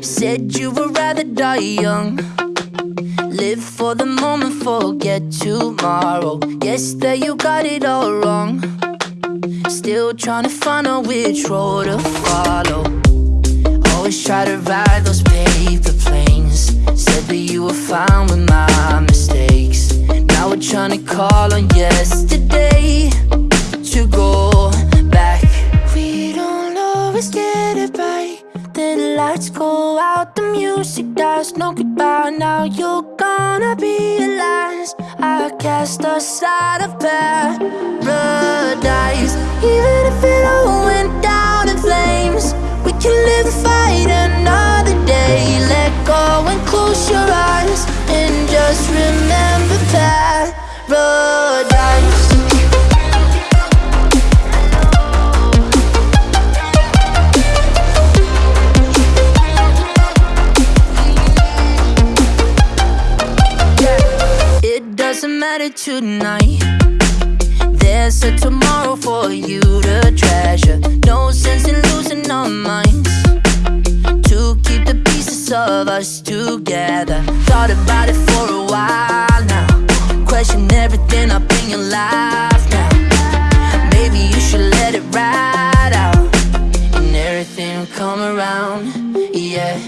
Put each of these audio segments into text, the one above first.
Said you would rather die young. Live for the moment, forget tomorrow. Guess that you got it all wrong. Still trying to find out which road to follow. Always try to ride those paper planes. Said that you were fine with my mistakes. Now we're trying to call on yesterday lights go out, the music dies. No goodbye, now you're gonna be last. I cast aside of paradise. Even if Doesn't matter tonight. There's a tomorrow for you to treasure. No sense in losing our minds. To keep the pieces of us together. Thought about it for a while now. Question everything up in your life now. Maybe you should let it ride out. And everything will come around. Yeah.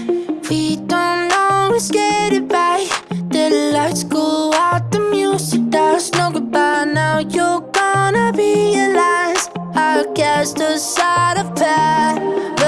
We don't always get it right. The lights go you're gonna realize I cast aside of paradise.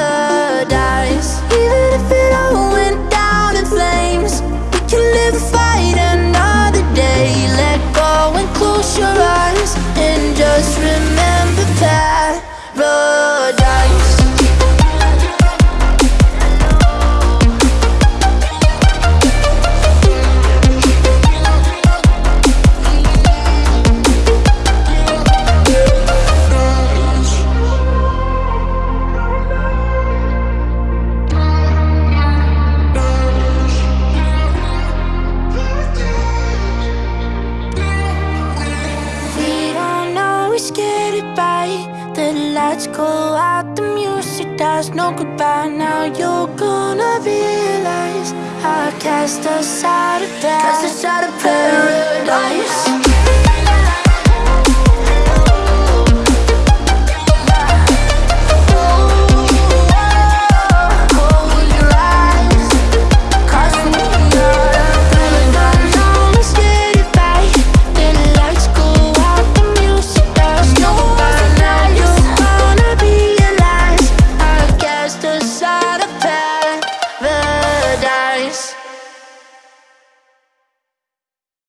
Get it right. The lights go out, the music dies. No goodbye, now you're gonna realize I cast aside of Cast aside of paradise.